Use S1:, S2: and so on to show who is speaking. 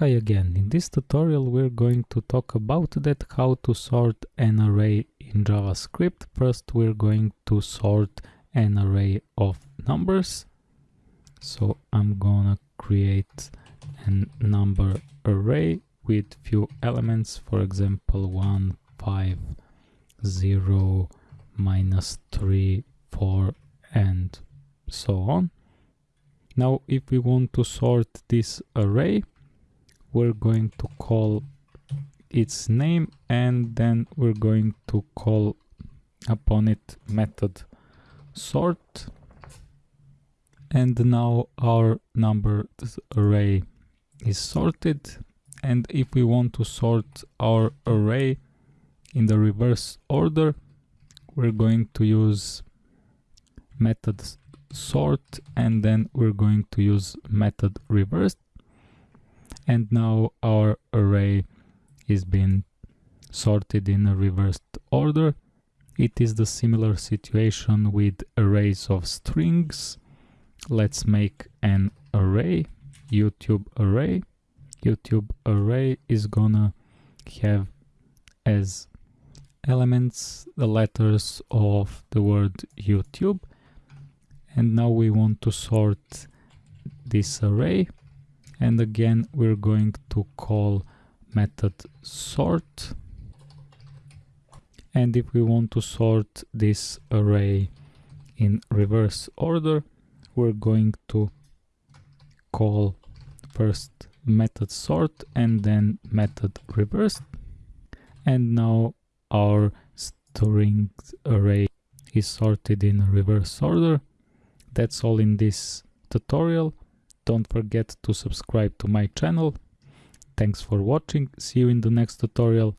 S1: Hi again, in this tutorial we're going to talk about that how to sort an array in JavaScript. First we're going to sort an array of numbers. So I'm gonna create a number array with few elements, for example 1, 5, 0, minus 3, 4 and so on. Now if we want to sort this array we're going to call its name and then we're going to call upon it method sort. And now our number array is sorted. And if we want to sort our array in the reverse order we're going to use method sort. And then we're going to use method reverse and now our array is being sorted in a reversed order. It is the similar situation with arrays of strings. Let's make an array, YouTube array. YouTube array is gonna have as elements the letters of the word YouTube. And now we want to sort this array and again we're going to call method sort. And if we want to sort this array in reverse order we're going to call first method sort and then method reverse and now our string array is sorted in reverse order. That's all in this tutorial don't forget to subscribe to my channel. Thanks for watching, see you in the next tutorial.